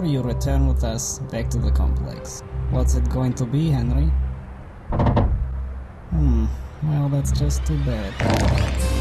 before you return with us back to the complex. What's it going to be, Henry? Hmm, well, that's just too bad.